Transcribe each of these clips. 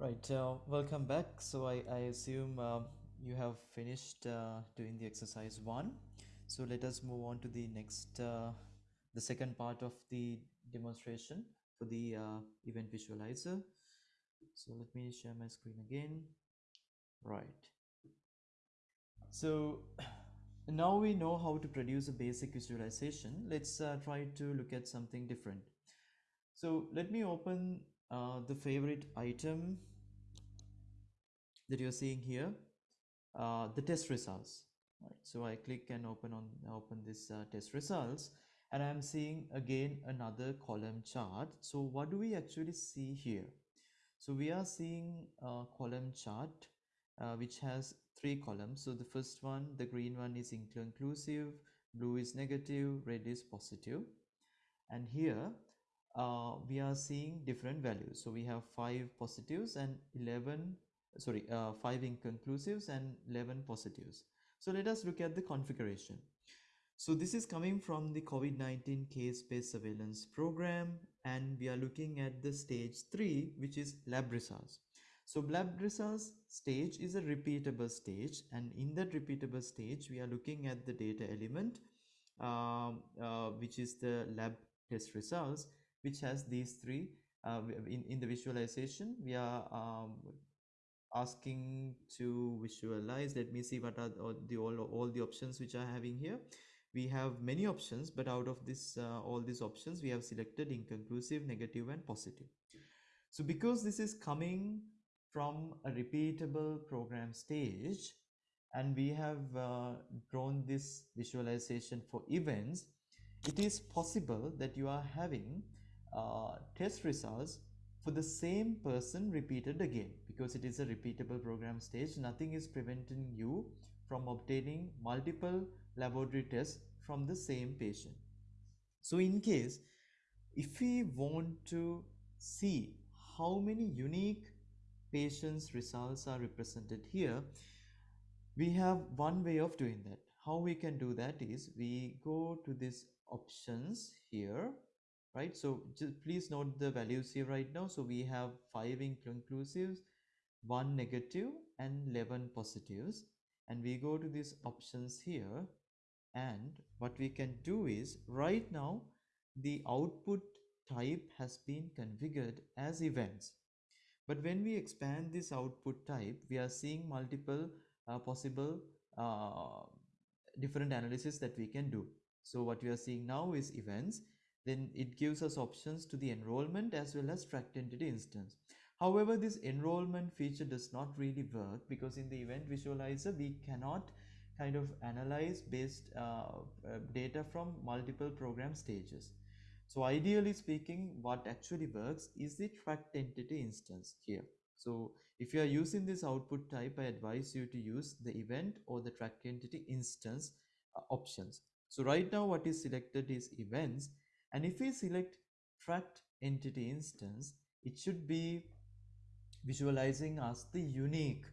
Right, uh, welcome back. So I, I assume um, you have finished uh, doing the exercise one. So let us move on to the next, uh, the second part of the demonstration for the uh, event visualizer. So let me share my screen again. Right. So now we know how to produce a basic visualization. Let's uh, try to look at something different. So let me open uh, the favorite item that you're seeing here, uh, the test results. Right. So I click and open on open this uh, test results and I'm seeing again another column chart. So what do we actually see here? So we are seeing a column chart uh, which has three columns. So the first one, the green one is inclusive, blue is negative, red is positive. And here uh, we are seeing different values. So we have five positives and 11 sorry, uh, 5 inconclusives and 11 positives. So let us look at the configuration. So this is coming from the COVID-19 case-based surveillance program and we are looking at the stage 3 which is lab results. So lab results stage is a repeatable stage and in that repeatable stage we are looking at the data element um, uh, which is the lab test results which has these three uh, in, in the visualization we are um, asking to visualize. Let me see what are the all, all the options which are having here. We have many options but out of this uh, all these options we have selected inconclusive negative and positive. So because this is coming from a repeatable program stage and we have uh, drawn this visualization for events it is possible that you are having uh, test results for the same person repeated again because it is a repeatable program stage. Nothing is preventing you from obtaining multiple laboratory tests from the same patient. So in case if we want to see how many unique patients results are represented here we have one way of doing that. How we can do that is we go to this options here right? So just please note the values here right now. So we have five inconclusives one negative and 11 positives. And we go to these options here. And what we can do is right now the output type has been configured as events. But when we expand this output type we are seeing multiple uh, possible uh, different analysis that we can do. So what we are seeing now is events. Then it gives us options to the enrollment as well as tracked entity instance. However, this enrollment feature does not really work because in the event visualizer, we cannot kind of analyze based uh, uh, data from multiple program stages. So ideally speaking, what actually works is the tracked entity instance here. So if you are using this output type, I advise you to use the event or the tracked entity instance uh, options. So right now what is selected is events and if we select tracked entity instance, it should be visualizing us the unique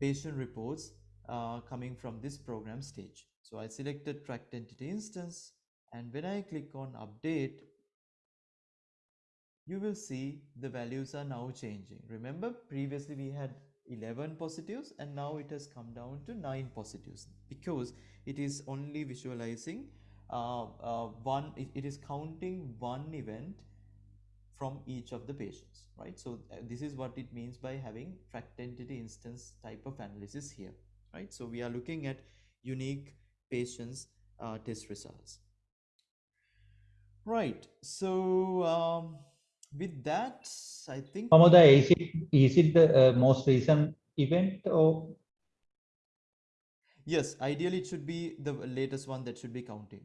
patient reports uh, coming from this program stage. So I selected tracked entity instance and when I click on update, you will see the values are now changing. Remember previously we had 11 positives and now it has come down to 9 positives because it is only visualizing uh, uh, one it, it is counting one event from each of the patients right? So uh, this is what it means by having tracked entity instance type of analysis here right? So we are looking at unique patients uh, test results. Right. So um, with that i think Amoda, is it is it the uh, most recent event or? Yes ideally it should be the latest one that should be counting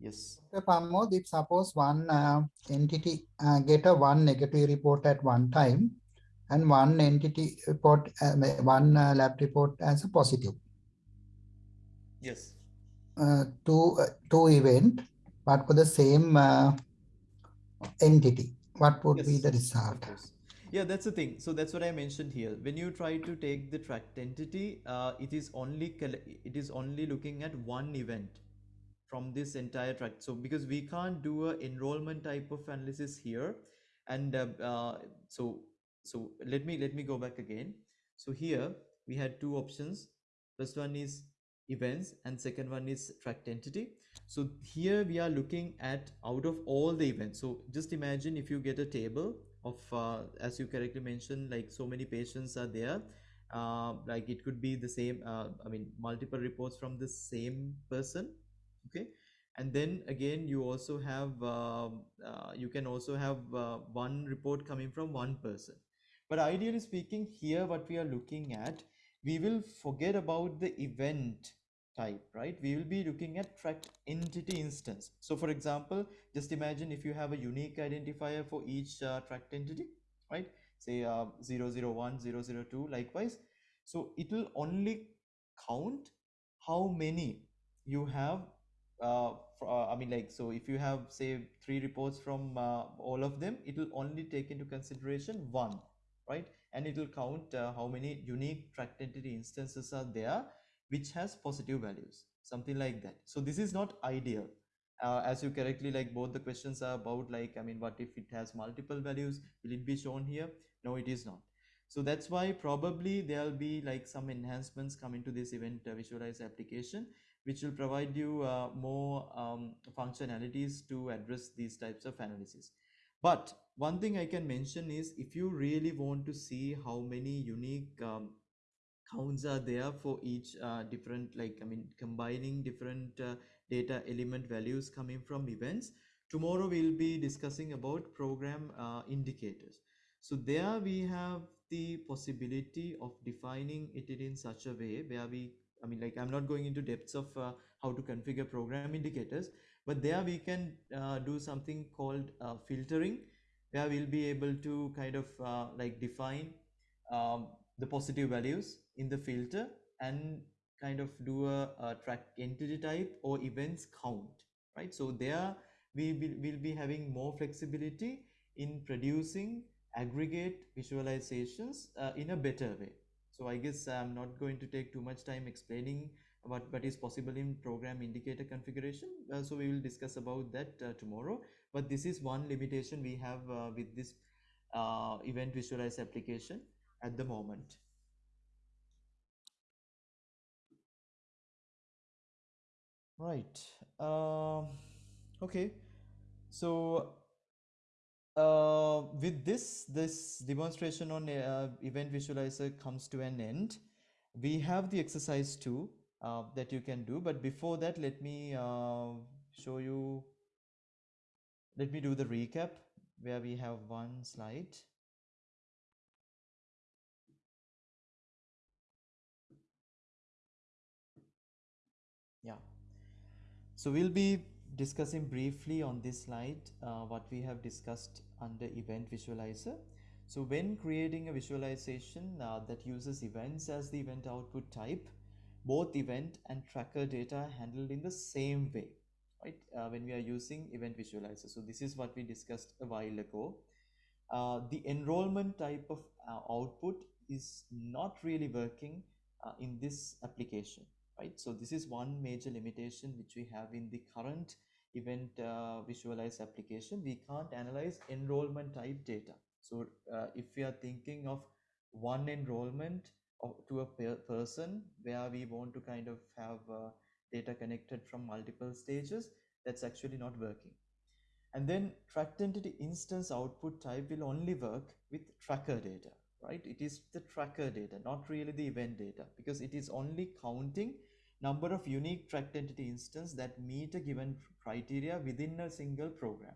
Yes. Dr. Pramod, if suppose one uh, entity uh, get a one negative report at one time and one entity report, uh, one uh, lab report as a positive. Yes. Uh, two, uh, two event, but for the same uh, entity, what would yes, be the result? Yeah, that's the thing. So that's what I mentioned here. When you try to take the tracked entity, uh, it is only it is only looking at one event from this entire track. So because we can't do a enrollment type of analysis here, and uh, uh, so so let me let me go back again. So here we had two options. First one is events and second one is tracked entity. So here we are looking at out of all the events. So just imagine if you get a table of, uh, as you correctly mentioned, like so many patients are there. Uh, like it could be the same, uh, I mean, multiple reports from the same person. Okay. And then again, you also have, um, uh, you can also have uh, one report coming from one person. But ideally speaking, here what we are looking at, we will forget about the event type, right? We will be looking at tracked entity instance. So for example, just imagine if you have a unique identifier for each uh, tracked entity, right? Say uh, 001, 002, likewise. So it will only count how many you have uh, uh, I mean like so if you have say three reports from uh, all of them it will only take into consideration one right? And it will count uh, how many unique tracked entity instances are there which has positive values something like that. So this is not ideal. Uh, as you correctly like both the questions are about like i mean what if it has multiple values? Will it be shown here? No it is not. So that's why probably there'll be like some enhancements coming to this event uh, visualize application which will provide you uh, more um, functionalities to address these types of analysis. But one thing i can mention is if you really want to see how many unique um, counts are there for each uh, different like i mean combining different uh, data element values coming from events tomorrow we'll be discussing about program uh, indicators. So there we have the possibility of defining it in such a way where we i mean like i'm not going into depths of uh, how to configure program indicators but there we can uh, do something called uh, filtering where we'll be able to kind of like define um, the positive values in the filter and kind of do a, a track entity type or events count right? So there we will will be having more flexibility in producing aggregate visualizations uh, in a better way so i guess i'm not going to take too much time explaining what what is possible in program indicator configuration. Uh, so we will discuss about that uh, tomorrow. But this is one limitation we have uh, with this uh, event visualize application at the moment. Right. Uh, okay. So with this this demonstration on uh, event visualizer comes to an end. We have the exercise two uh, that you can do. But before that let me uh, show you let me do the recap where we have one slide. Yeah. So we'll be discussing briefly on this slide uh, what we have discussed under event visualizer. So when creating a visualization uh, that uses events as the event output type both event and tracker data are handled in the same way right? Uh, when we are using event visualizer. So this is what we discussed a while ago. Uh, the enrollment type of uh, output is not really working uh, in this application right? So this is one major limitation which we have in the current event uh, visualize application we can't analyze enrollment type data. So uh, if we are thinking of one enrollment of, to a per person where we want to kind of have uh, data connected from multiple stages that's actually not working. And then tracked entity instance output type will only work with tracker data right? It is the tracker data not really the event data because it is only counting number of unique tracked entity instance that meet a given criteria within a single program.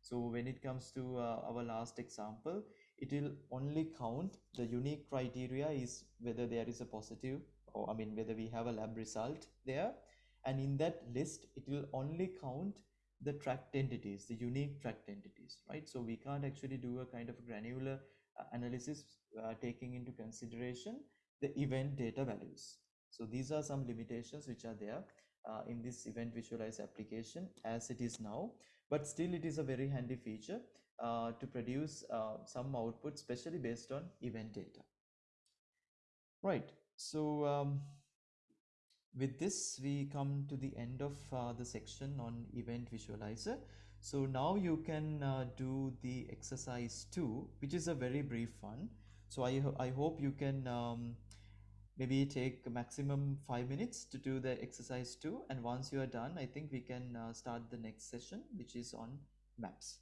So when it comes to uh, our last example it will only count the unique criteria is whether there is a positive or i mean whether we have a lab result there. And in that list it will only count the tracked entities the unique tracked entities right? So we can't actually do a kind of granular uh, analysis uh, taking into consideration the event data values so these are some limitations which are there uh, in this event visualize application as it is now. But still it is a very handy feature uh, to produce uh, some output especially based on event data. Right. So um, with this we come to the end of uh, the section on event visualizer. So now you can uh, do the exercise 2 which is a very brief one. So i, I hope you can um, maybe take maximum five minutes to do the exercise 2 and once you are done i think we can uh, start the next session which is on maps